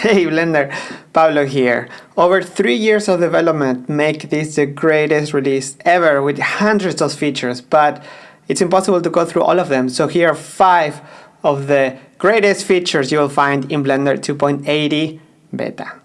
Hey Blender, Pablo here. Over three years of development make this the greatest release ever with hundreds of features, but it's impossible to go through all of them. So here are five of the greatest features you will find in Blender 2.80 beta.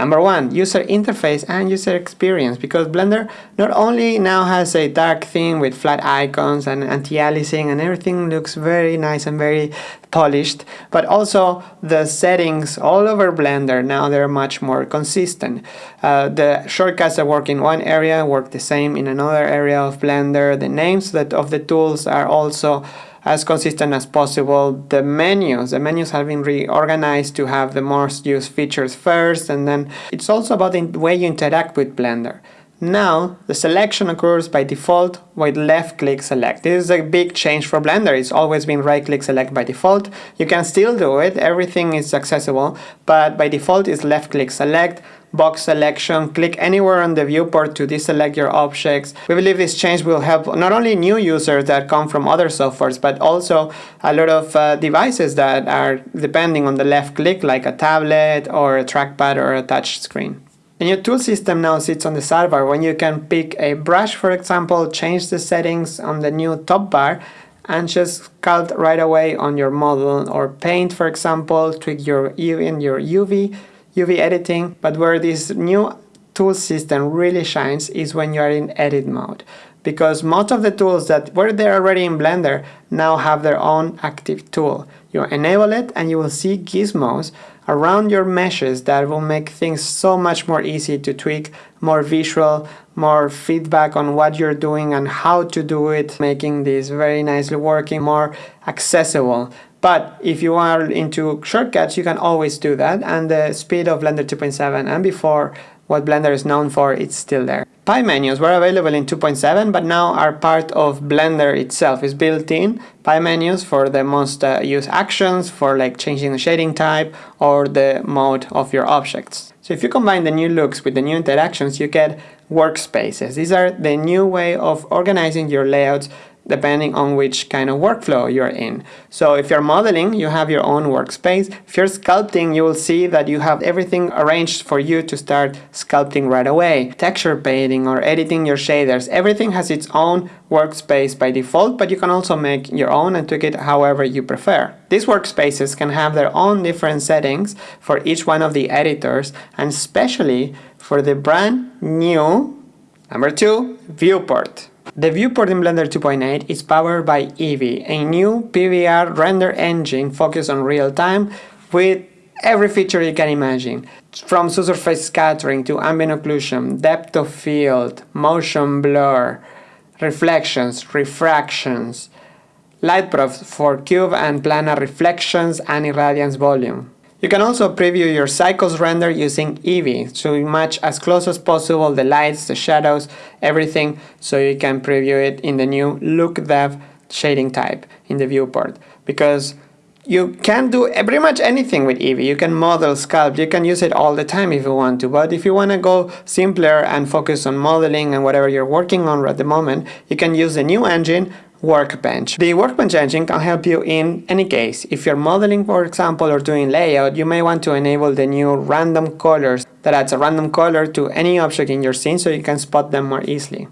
Number one, user interface and user experience because Blender not only now has a dark theme with flat icons and anti-aliasing and everything looks very nice and very polished, but also the settings all over Blender now they're much more consistent. Uh, the shortcuts that work in one area work the same in another area of Blender. The names that of the tools are also as consistent as possible. The menus, the menus have been reorganized to have the most used features first and then it's also about the way you interact with Blender. Now, the selection occurs by default with left click select. This is a big change for Blender. It's always been right click select by default. You can still do it, everything is accessible, but by default it's left click select box selection, click anywhere on the viewport to deselect your objects. We believe this change will help not only new users that come from other softwares, but also a lot of uh, devices that are depending on the left click, like a tablet or a trackpad or a touch screen. The new tool system now sits on the sidebar when you can pick a brush, for example, change the settings on the new top bar and just sculpt right away on your model or paint, for example, tweak your even your UV UV editing, but where this new tool system really shines is when you are in edit mode. Because most of the tools that were there already in Blender now have their own active tool. You enable it and you will see gizmos around your meshes that will make things so much more easy to tweak, more visual, more feedback on what you're doing and how to do it, making this very nicely working, more accessible. But if you are into shortcuts, you can always do that. And the speed of Blender 2.7 and before what Blender is known for, it's still there. Pie menus were available in 2.7, but now are part of Blender itself. It's built in pie menus for the most uh, used actions, for like changing the shading type or the mode of your objects. So if you combine the new looks with the new interactions, you get workspaces. These are the new way of organizing your layouts depending on which kind of workflow you're in. So if you're modeling, you have your own workspace. If you're sculpting, you will see that you have everything arranged for you to start sculpting right away. Texture painting or editing your shaders, everything has its own workspace by default, but you can also make your own and tweak it however you prefer. These workspaces can have their own different settings for each one of the editors and especially for the brand new number two viewport. The viewport in Blender 2.8 is powered by Eevee, a new PBR render engine focused on real time with every feature you can imagine. From surface scattering to ambient occlusion, depth of field, motion blur, reflections, refractions, light probes for cube and planar reflections and irradiance volume. You can also preview your cycles render using Eevee to match as close as possible the lights, the shadows, everything so you can preview it in the new Look Dev shading type in the viewport. Because you can do pretty much anything with Eevee. You can model, sculpt, you can use it all the time if you want to, but if you want to go simpler and focus on modeling and whatever you're working on at the moment, you can use the new engine Workbench. The Workbench engine can help you in any case. If you're modeling, for example, or doing layout, you may want to enable the new random colors that adds a random color to any object in your scene so you can spot them more easily.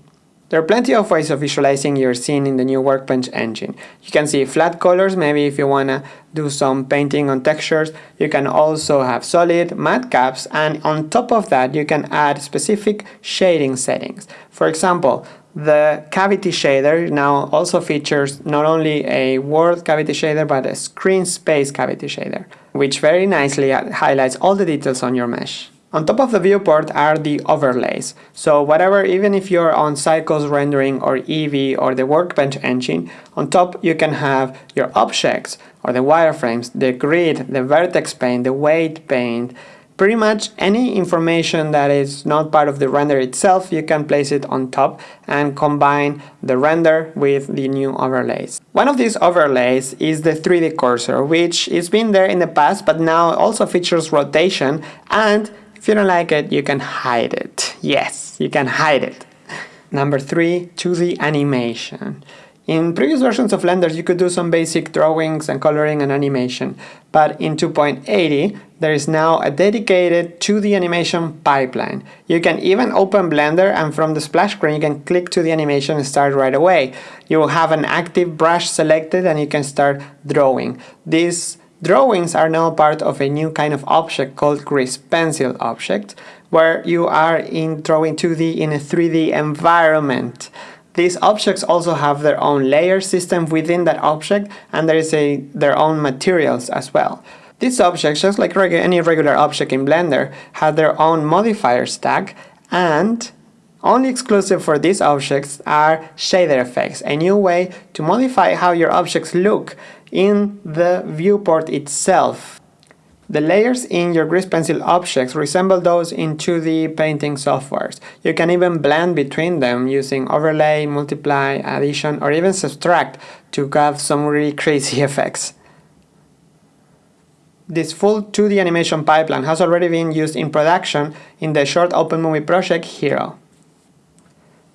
There are plenty of ways of visualizing your scene in the new Workbench engine. You can see flat colors, maybe if you want to do some painting on textures. You can also have solid, matcaps, and on top of that you can add specific shading settings. For example, the cavity shader now also features not only a world cavity shader but a screen space cavity shader, which very nicely highlights all the details on your mesh. On top of the viewport are the overlays. So whatever, even if you're on Cycles rendering or Eevee or the Workbench engine, on top you can have your objects or the wireframes, the grid, the vertex paint, the weight paint, Pretty much any information that is not part of the render itself, you can place it on top and combine the render with the new overlays. One of these overlays is the 3D cursor, which has been there in the past, but now also features rotation and if you don't like it, you can hide it. Yes, you can hide it. Number three, 2D animation. In previous versions of Blender, you could do some basic drawings and coloring and animation, but in 2.80, there is now a dedicated 2D animation pipeline. You can even open Blender and from the splash screen you can click to the animation and start right away. You will have an active brush selected and you can start drawing. These drawings are now part of a new kind of object called grease pencil object, where you are in drawing 2D in a 3D environment. These objects also have their own layer system within that object and there is a, their own materials as well. These objects, just like regu any regular object in Blender, have their own modifier stack and only exclusive for these objects are shader effects, a new way to modify how your objects look in the viewport itself. The layers in your grease pencil objects resemble those in 2D painting softwares. You can even blend between them using overlay, multiply, addition or even subtract to have some really crazy effects. This full 2D animation pipeline has already been used in production in the short open movie project Hero.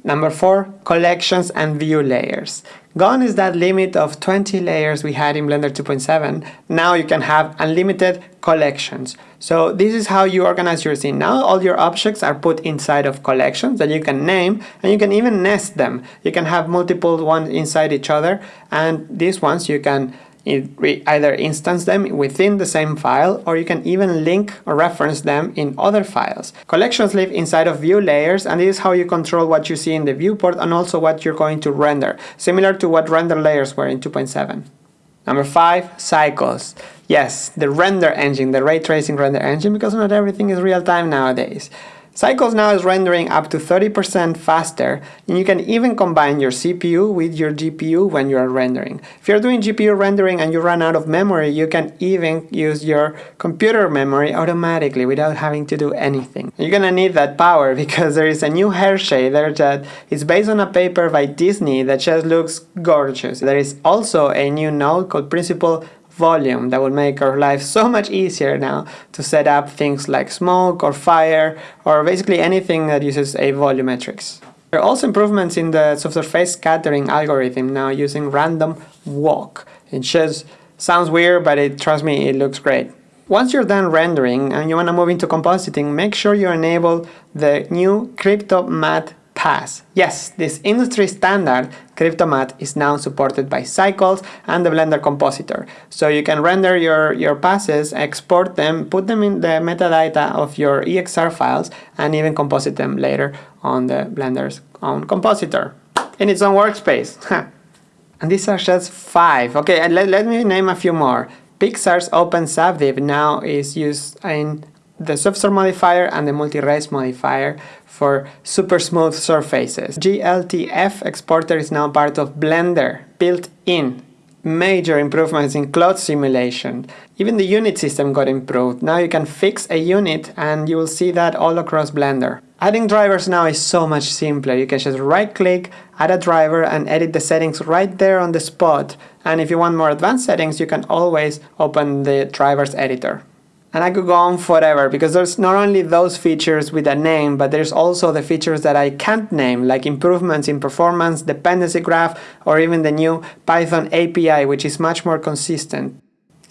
Number 4. Collections and view layers. Gone is that limit of 20 layers we had in Blender 2.7. Now you can have unlimited collections. So this is how you organize your scene. Now all your objects are put inside of collections that you can name and you can even nest them. You can have multiple ones inside each other and these ones you can either instance them within the same file or you can even link or reference them in other files. Collections live inside of view layers and this is how you control what you see in the viewport and also what you're going to render, similar to what render layers were in 2.7. Number 5. Cycles. Yes, the render engine, the ray tracing render engine, because not everything is real time nowadays. Cycles now is rendering up to 30% faster and you can even combine your CPU with your GPU when you are rendering. If you're doing GPU rendering and you run out of memory, you can even use your computer memory automatically without having to do anything. You're gonna need that power because there is a new hair shader that is based on a paper by Disney that just looks gorgeous. There is also a new node called Principled volume that will make our life so much easier now to set up things like smoke or fire or basically anything that uses a volumetrics. There are also improvements in the subsurface scattering algorithm now using random walk. It just sounds weird but it, trust me it looks great. Once you're done rendering and you want to move into compositing, make sure you enable the new Crypto Pass. Yes, this industry standard Cryptomatte is now supported by Cycles and the Blender Compositor. So you can render your, your passes, export them, put them in the metadata of your EXR files and even composite them later on the Blender's own compositor in its own workspace. and these are just five. Okay, and let, let me name a few more. Pixar's OpenSubdiv now is used in the subsurf modifier and the multires modifier for super smooth surfaces. GLTF exporter is now part of Blender, built in. Major improvements in cloud simulation. Even the unit system got improved. Now you can fix a unit and you will see that all across Blender. Adding drivers now is so much simpler. You can just right click, add a driver and edit the settings right there on the spot. And if you want more advanced settings, you can always open the drivers editor. And I could go on forever because there's not only those features with a name, but there's also the features that I can't name, like improvements in performance, dependency graph, or even the new Python API, which is much more consistent.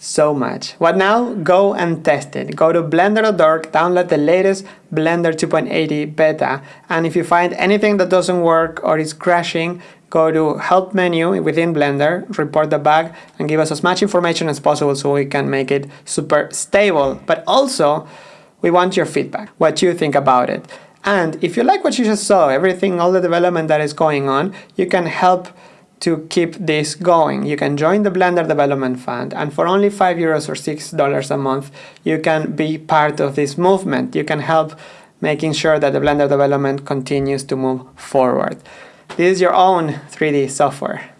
So much. What now? Go and test it. Go to blender.org, download the latest Blender 2.80 beta, and if you find anything that doesn't work or is crashing, go to help menu within Blender, report the bug and give us as much information as possible so we can make it super stable. But also, we want your feedback, what you think about it. And if you like what you just saw, everything, all the development that is going on, you can help to keep this going. You can join the Blender Development Fund and for only 5 euros or $6 a month, you can be part of this movement. You can help making sure that the Blender development continues to move forward. This is your own 3D software.